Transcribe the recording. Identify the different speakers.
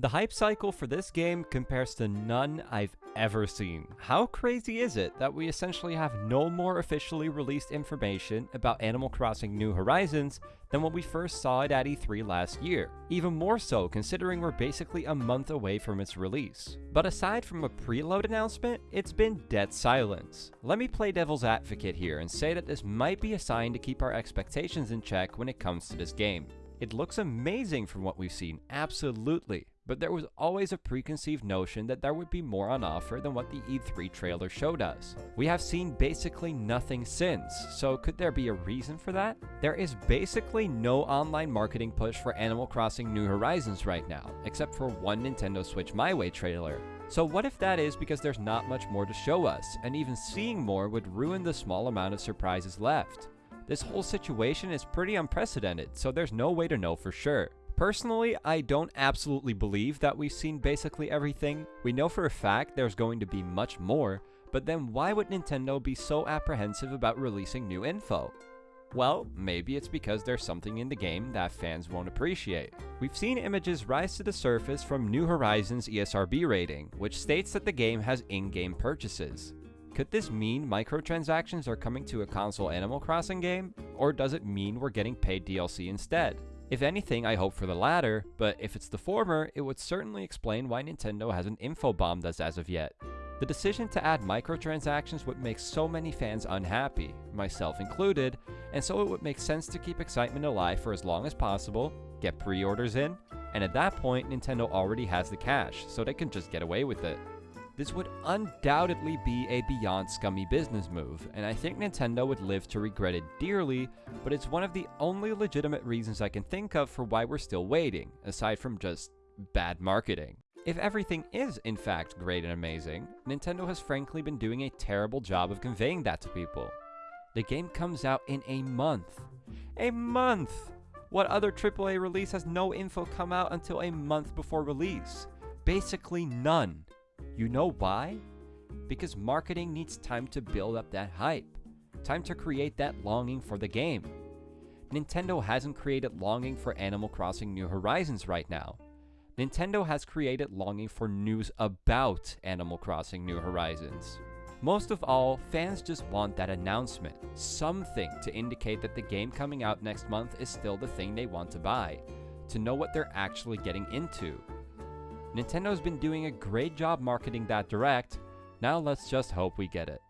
Speaker 1: The hype cycle for this game compares to none I've ever seen. How crazy is it that we essentially have no more officially released information about Animal Crossing New Horizons than what we first saw at E3 last year? Even more so considering we're basically a month away from its release. But aside from a preload announcement, it's been dead silence. Let me play devil's advocate here and say that this might be a sign to keep our expectations in check when it comes to this game. It looks amazing from what we've seen, absolutely, but there was always a preconceived notion that there would be more on offer than what the E3 trailer showed us. We have seen basically nothing since, so could there be a reason for that? There is basically no online marketing push for Animal Crossing New Horizons right now, except for one Nintendo Switch My Way trailer. So what if that is because there's not much more to show us, and even seeing more would ruin the small amount of surprises left? This whole situation is pretty unprecedented, so there's no way to know for sure. Personally, I don't absolutely believe that we've seen basically everything. We know for a fact there's going to be much more, but then why would Nintendo be so apprehensive about releasing new info? Well, maybe it's because there's something in the game that fans won't appreciate. We've seen images rise to the surface from New Horizons ESRB rating, which states that the game has in-game purchases. Could this mean microtransactions are coming to a console Animal Crossing game? Or does it mean we're getting paid DLC instead? If anything, I hope for the latter, but if it's the former, it would certainly explain why Nintendo hasn't infobombed us as of yet. The decision to add microtransactions would make so many fans unhappy, myself included, and so it would make sense to keep excitement alive for as long as possible, get pre-orders in, and at that point Nintendo already has the cash, so they can just get away with it. This would undoubtedly be a beyond scummy business move, and I think Nintendo would live to regret it dearly, but it's one of the only legitimate reasons I can think of for why we're still waiting, aside from just bad marketing. If everything is in fact great and amazing, Nintendo has frankly been doing a terrible job of conveying that to people. The game comes out in a month. A month! What other AAA release has no info come out until a month before release? Basically none. You know why? Because marketing needs time to build up that hype, time to create that longing for the game. Nintendo hasn't created longing for Animal Crossing New Horizons right now. Nintendo has created longing for news about Animal Crossing New Horizons. Most of all, fans just want that announcement, something to indicate that the game coming out next month is still the thing they want to buy, to know what they're actually getting into, Nintendo's been doing a great job marketing that direct, now let's just hope we get it.